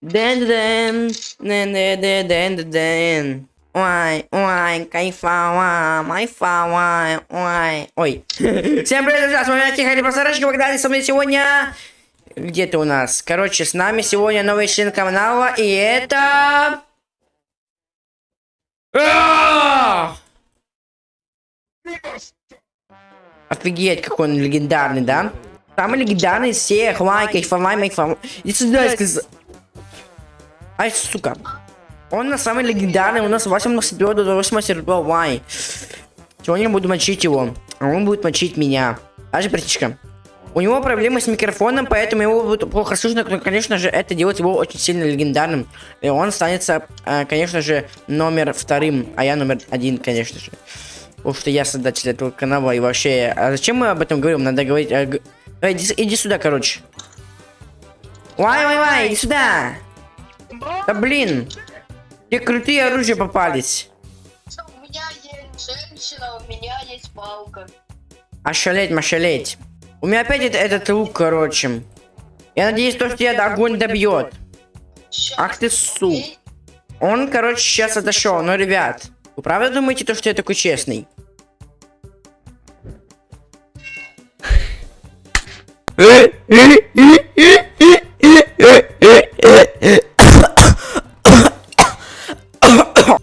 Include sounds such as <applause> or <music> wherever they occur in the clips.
Дэн дэн дэн дэн дэн дэн дэн дэн Ой, ой, ой, ой. <laughs> Всем привет, друзья, с вами Тихо Просарочка, когда со мной сегодня... Где ты у нас? Короче, с нами сегодня новый член канала, и это... А! Офигеть, какой он легендарный, да? Самый легендарный всех, лайк, кайфовай, майфово. Иди сюда, я сказал. Ай, сука. Он на самый легендарный, у нас 8 серебро до 8 серебро, вай. Сегодня буду мочить его, а он будет мочить меня. Даже братишка. У него проблемы с микрофоном, поэтому его будет плохо слышно, но, конечно же, это делает его очень сильно легендарным. И он останется, э, конечно же, номер вторым, а я номер один, конечно же. Потому что я создатель этого канала и вообще... А зачем мы об этом говорим? Надо говорить... Э, иди, иди сюда, короче. Вай, вай, вай, иди сюда. Да блин. Где крутые оружия попались. У меня есть женщина, у меня есть палка. Ошалеть, машалеть. У меня опять это, этот лук, короче. Я надеюсь, то, что тебя огонь добьет. Ах ты су. Он, короче, сейчас отошел. Но, ребят, вы правда думаете, то, что я такой честный?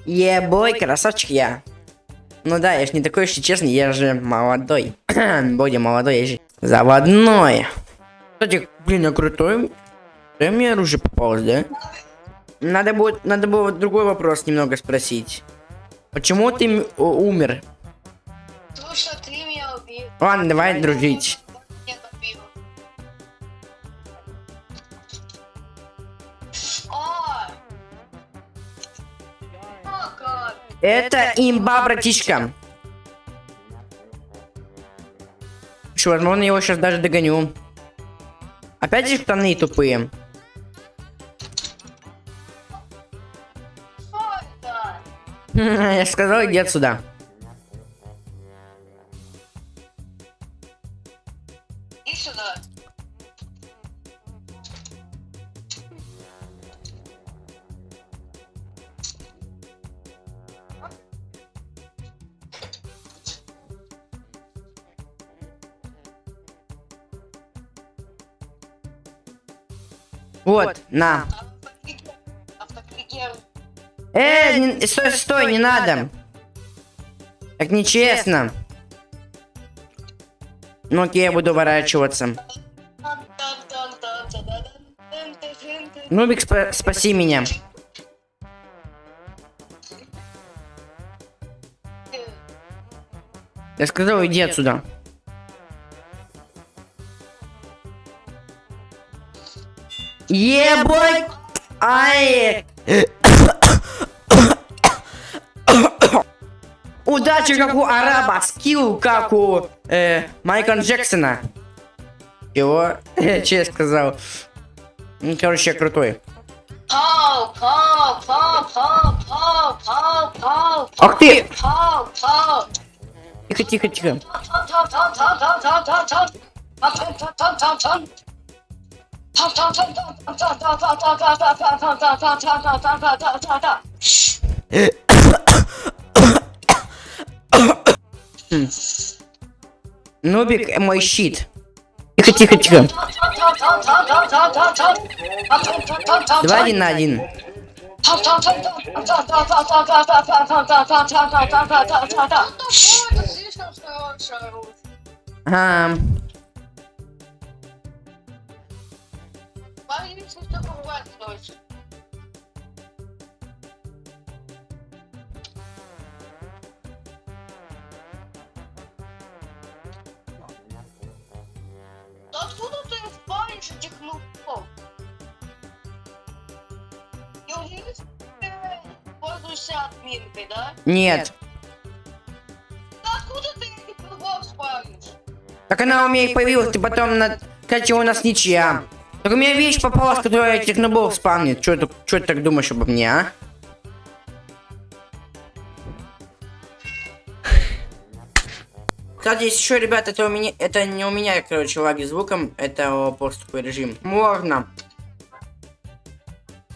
Ебой, красавчик я. Ну да, я ж не такой уж и честный, я же молодой. <clears throat> Боди молодой, я же заводной. Кстати, блин, я крутой. Да мне оружие попалось, да? Надо будет, надо было другой вопрос немного спросить. Почему ты умер? Потому что ты меня убил. Ладно, давай дружить. Это имба, братишка. Что, возможно, его сейчас даже догоню. Опять же штаны тупые. <laughs> Я сказал, иди отсюда. Вот, на. Автокликер. Э, не- стой, стой, не надо. Так нечестно. Ну окей, я буду ворачиваться. Нубик, спа- спаси меня. Я сказал, иди отсюда. Ебой! Ай! Удачи, как у араба, скилл, как у э, Майкла Джексона. Чего? <laughs> Че я сказал? Ну, короче, я крутой. Ах ты! Тихо, тихо, тихо. Нубик, э, мой щит. Тихо, тихо, тихо. Два один на один. Ага. Откуда ты спалишь этих нубов? Неужели ты пользуешься админкой, да? Нет. Откуда ты этих нубов спалишь? Так она у меня и появилась, ты потом на... Кстати, у нас ничья. Так у меня вещь попалась, которая этих нубов спамнит. Чё ты, чё ты так думаешь обо мне, а? Кстати, если еще, ребят, это у меня, это не у меня, короче, лаги звуком, это просто такой режим. Можно.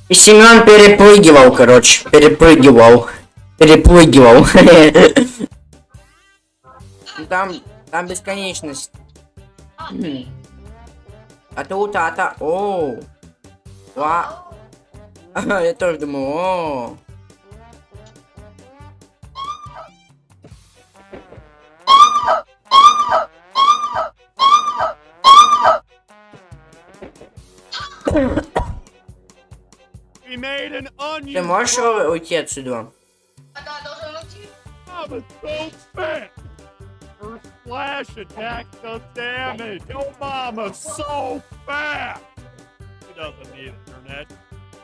И Семен перепрыгивал, короче, перепрыгивал, перепрыгивал. <laughs> Там, там бесконечность. А тут, а та, о, ва. Я тоже думаю, о. We made an onion. Ты можешь roll. уйти отсюда? Да, должен уйти. Splash attack does damage. Your mama's so fat. She doesn't need internet.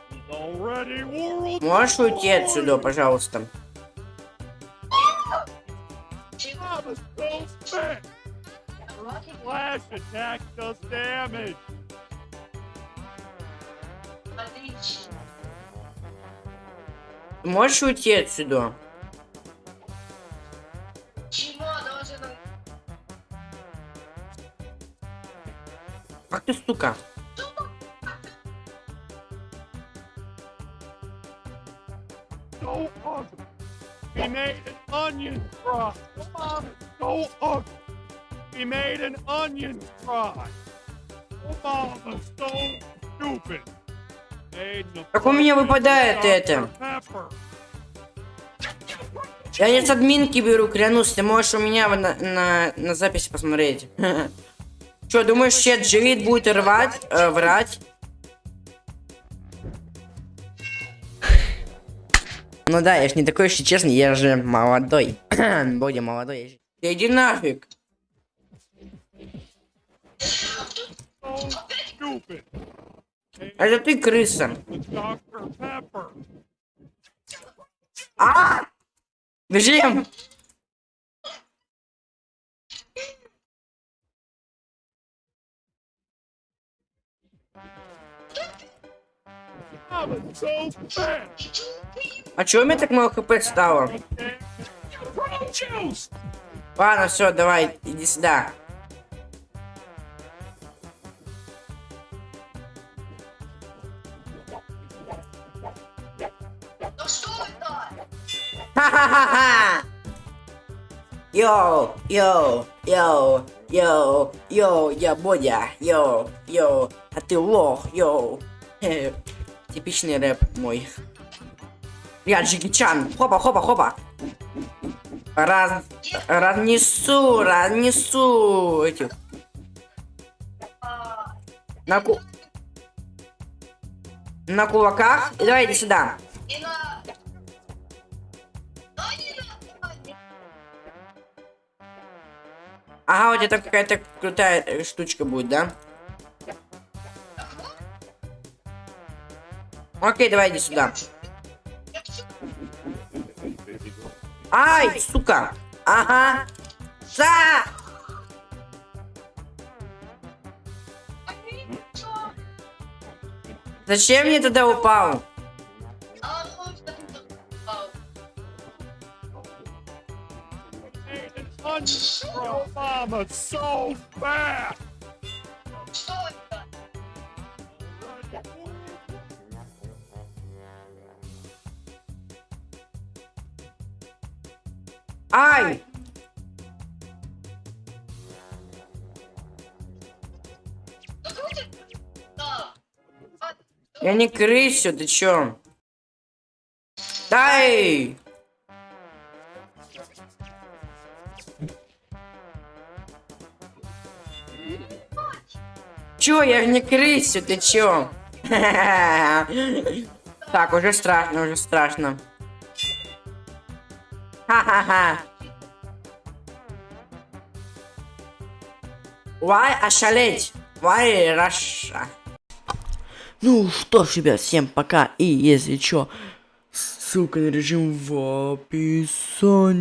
She's already world. Можешь уйти отсюда, пожалуйста? Mama's so fat. Splash attack does damage. Можешь уйти отсюда? So ugly. We made an onion fry. Your mama's so ugly. We made an onion fry. Your mama's so stupid. Как у меня выпадает это? Я не с админки беру, клянусь, ты можешь у меня на, на, на записи посмотреть. <laughs> Че, думаешь, чет Дживит будет рвать, э, врать? Ну да, я ж не такой, если честно, я же молодой. <clears throat> Более молодой. я же- иди нафиг. Это ты крыса. А! Бежим! Fat. А чё у меня так мало хп стало? Ладно, все, давай, иди сюда. Ха-ха-ха-ха! Йоу, йоу, йоу, йоу, йоу, я Бодя, йоу, йоу, а ты лох, йоу. <laughs> Типичный рэп мой. Я Джеки Чан, хопа, хопа, хопа. Раз, разнесу, разнесу этих. На ку... На кулаках. Давай иди сюда. Ага, тебя там какая-то крутая э, штучка будет, да? Окей, давай иди сюда. Я Ай, сука! Ага! Чё? Зачем мне туда упал? Ай! Я не крысю, ты чё? Дай! Чё, я не крысю, ты чё? <laughs> Так, уже страшно, уже страшно. Ха-ха-ха. Why ошалеть? Why Раша? Ну что ж, ребят, всем пока. И если чё, ссылка на режим в описании.